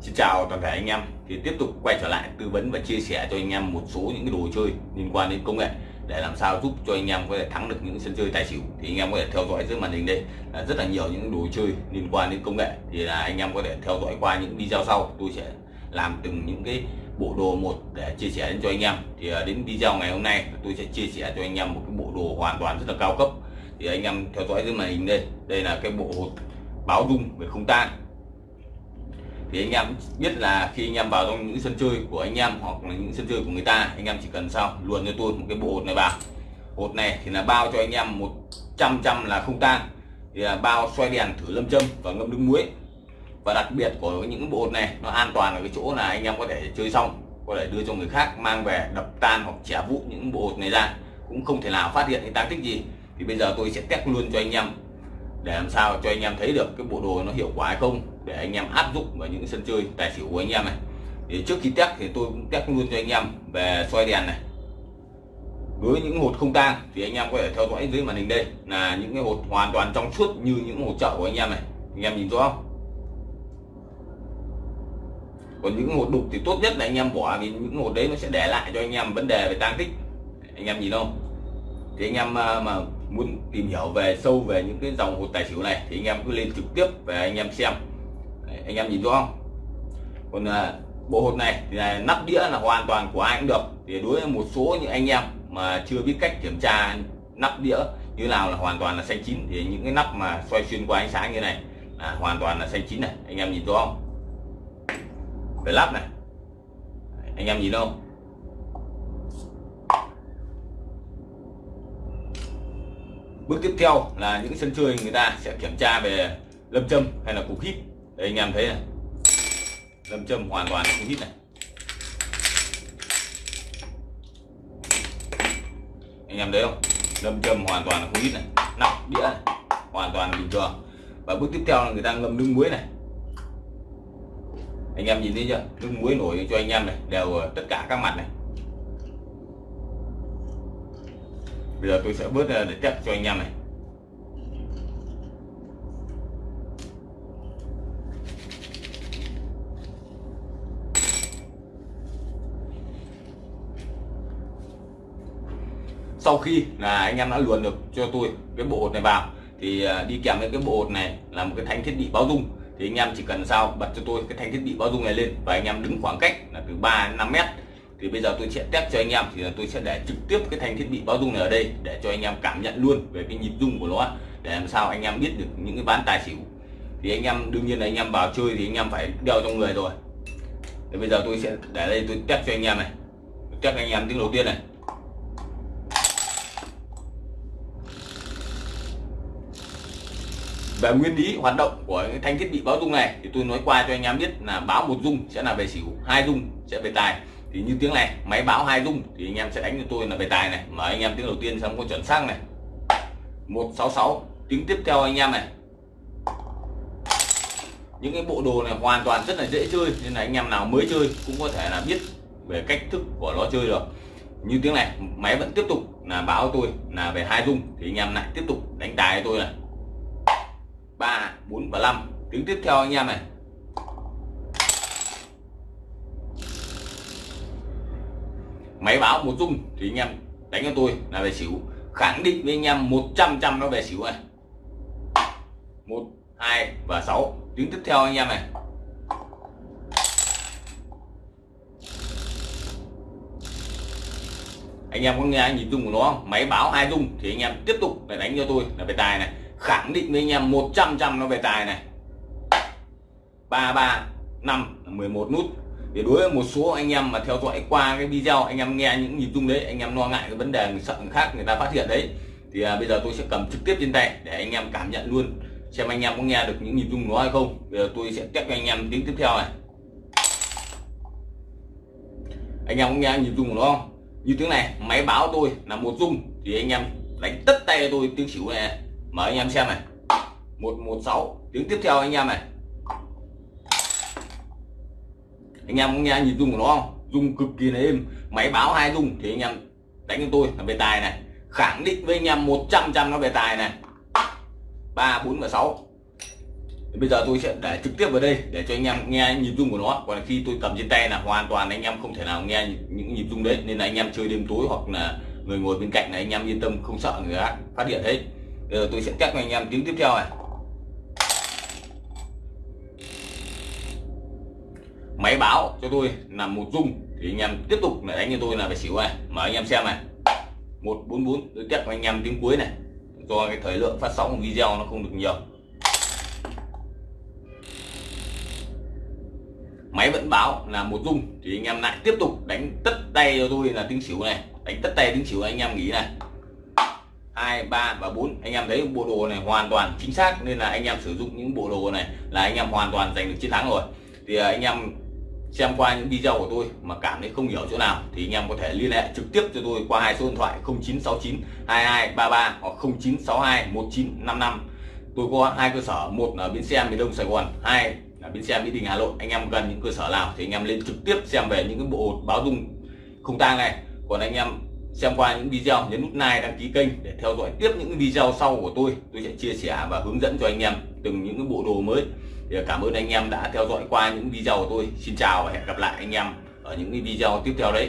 Xin chào toàn thể anh em. Thì tiếp tục quay trở lại tư vấn và chia sẻ cho anh em một số những cái đồ chơi liên quan đến công nghệ để làm sao giúp cho anh em có thể thắng được những sân chơi tài xỉu. Thì anh em có thể theo dõi dưới màn hình đây là rất là nhiều những đồ chơi liên quan đến công nghệ. Thì là anh em có thể theo dõi qua những video sau, tôi sẽ làm từng những cái bộ đồ một để chia sẻ đến cho anh em. Thì à, đến video ngày hôm nay tôi sẽ chia sẻ cho anh em một cái bộ đồ hoàn toàn rất là cao cấp. Thì anh em theo dõi dưới màn hình đây. Đây là cái bộ báo rung về không tan thì anh em biết là khi anh em vào trong những sân chơi của anh em hoặc là những sân chơi của người ta, anh em chỉ cần sao? Luồn cho tôi một cái bộ hột này vào. Hột này thì là bao cho anh em một trăm trăm là không tan. Thì là bao xoay đèn thử lâm châm và ngâm nước muối. Và đặc biệt của những bộ hột này, nó an toàn ở cái chỗ là anh em có thể chơi xong, có thể đưa cho người khác mang về đập tan hoặc trẻ vụ những bộ hột này ra. Cũng không thể nào phát hiện cái tăng tích gì. Thì bây giờ tôi sẽ test luôn cho anh em để làm sao cho anh em thấy được cái bộ đồ nó hiệu quả hay không để anh em áp dụng vào những sân chơi tài xỉu của anh em này. Thì trước khi test thì tôi cũng test luôn cho anh em về xoay đèn này. Đối với những hột không tang thì anh em có thể theo dõi dưới màn hình đây là những cái hột hoàn toàn trong suốt như những hột chợ của anh em này. Anh em nhìn rõ không? Còn những hột đục thì tốt nhất là anh em bỏ vì những hột đấy nó sẽ để lại cho anh em vấn đề về tăng tích. Anh em nhìn không? Thì anh em ờ, mà muốn tìm hiểu về sâu về những cái dòng hột tài xỉu này thì anh em cứ lên trực tiếp về anh em xem. Đấy, anh em nhìn rõ không? Còn à, bộ hột này thì là nắp đĩa là hoàn toàn của ai cũng được. Thì đối với một số những anh em mà chưa biết cách kiểm tra nắp đĩa như nào là hoàn toàn là xanh chín thì những cái nắp mà xoay xuyên qua ánh sáng như này là hoàn toàn là xanh chín này. Anh em nhìn rõ không? Về lắp này. Anh em nhìn không bước tiếp theo là những sân chơi người ta sẽ kiểm tra về lâm châm hay là cục hít đây anh em thấy này. Lâm châm hoàn toàn không hít này. Anh em thấy không? Lâm châm hoàn toàn là không hít này. Nắp, đĩa này. Hoàn toàn bình thường. Và bước tiếp theo là người ta ngâm nước muối này. Anh em nhìn thấy chưa? Nước muối nổi cho anh em này, đều tất cả các mặt này. Bây giờ tôi sẽ bớt ra để test cho anh em này. Sau khi là anh em đã luồn được cho tôi cái bộ hột này vào, thì à, đi kèm với cái bộ hột này là một cái thanh thiết bị báo dung. Thì anh em chỉ cần sao bật cho tôi cái thanh thiết bị báo dung này lên và anh em đứng khoảng cách là từ 3 đến 5 mét. Thì bây giờ tôi sẽ test cho anh em, thì tôi sẽ để trực tiếp cái thanh thiết bị báo dung này ở đây để cho anh em cảm nhận luôn về cái nhịp rung của nó, để làm sao anh em biết được những cái bán tài xỉu. Thì anh em, đương nhiên là anh em vào chơi thì anh em phải đeo trong người rồi. Thì bây giờ tôi sẽ để đây, tôi test cho anh em này. Test anh em tiếng đầu tiên này. Về nguyên lý hoạt động của cái thanh thiết bị báo rung này thì tôi nói qua cho anh em biết là báo một rung sẽ là về xỉu, hai rung sẽ về tài. Thì như tiếng này, máy báo hai rung thì anh em sẽ đánh cho tôi là về tài này. Mà anh em tiếng đầu tiên xong có chuẩn xác này. 166 tiếng tiếp theo anh em này. Những cái bộ đồ này hoàn toàn rất là dễ chơi, nên là anh em nào mới chơi cũng có thể là biết về cách thức của nó chơi được. Như tiếng này, máy vẫn tiếp tục là báo tôi là về hai rung thì anh em lại tiếp tục đánh tài tôi này ba, bốn và năm tiếng tiếp theo anh em này. Máy báo một rung thì anh em đánh cho tôi là về xỉu. Khẳng định với anh em 100 trăm nó về xỉu này. một, hai và sáu. Tiếng tiếp theo anh em này. Anh em có nghe nhìn rung của nó không? Máy báo hai rung thì anh em tiếp tục để đánh cho tôi là về tài này khẳng định với anh em 100 trăm nó về tài này. 33 5 11 nút. Thì đối với một số anh em mà theo dõi qua cái video anh em nghe những nhịp rung đấy anh em lo ngại cái vấn đề người sợ người khác người ta phát hiện đấy thì à, bây giờ tôi sẽ cầm trực tiếp trên tay để anh em cảm nhận luôn xem anh em có nghe được những nhịp rung nó hay không. Bây giờ tôi sẽ test cho anh em tiếng tiếp theo này. Anh em có nghe nhịp rung của nó không? Như tiếng này máy báo tôi là một rung thì anh em đánh tất tay tôi tiếng xỉu này mở anh em xem này. 116 tiếng tiếp theo anh em này. Anh em có nghe nhịp rung của nó không? Rung cực kỳ là êm. Máy báo hai rung thì anh em đánh cho tôi là về tài này. Khẳng định với anh em 100 trăm nó về tài này. ba, bốn và sáu. Bây giờ tôi sẽ để trực tiếp vào đây để cho anh em nghe nhịp rung của nó. Còn khi tôi cầm trên tay là hoàn toàn anh em không thể nào nghe những nhịp rung đấy. Nên là anh em chơi đêm tối hoặc là người ngồi bên cạnh này, anh em yên tâm, không sợ người khác phát hiện hết giờ tôi sẽ test cho anh em tiếng tiếp theo này. Máy báo cho tôi là một rung thì anh em tiếp tục lại đánh cho tôi là phải xỉu này. Mở anh em xem này. 144 tôi test cho anh em tiếng cuối này. Do cái thời lượng phát sóng của video nó không được nhiều. Máy vẫn báo là một rung thì anh em lại tiếp tục đánh tất tay cho tôi là tiếng xỉu này. Đánh tất tay tiếng xỉu anh em nghĩ này hai, ba và bốn. Anh em thấy bộ đồ này hoàn toàn chính xác nên là anh em sử dụng những bộ đồ này là anh em hoàn toàn giành được chiến thắng rồi. Thì à, anh em xem qua những video của tôi mà cảm thấy không hiểu chỗ nào thì anh em có thể liên hệ trực tiếp cho tôi qua hai số điện thoại 0969 2233 hoặc 0962 1955 tôi có hai cơ sở, một ở bến xe miền đông sài gòn, hai là bến xe mỹ đình hà nội. Anh em gần những cơ sở nào thì anh em lên trực tiếp xem về những cái bộ báo dung không tang này. Còn anh em xem qua những video, nhấn nút like, đăng ký kênh để theo dõi tiếp những video sau của tôi. Tôi sẽ chia sẻ và hướng dẫn cho anh em từng những cái bộ đồ mới. Thì cảm ơn anh em đã theo dõi qua những video của tôi. Xin chào và hẹn gặp lại anh em ở những video tiếp theo đấy.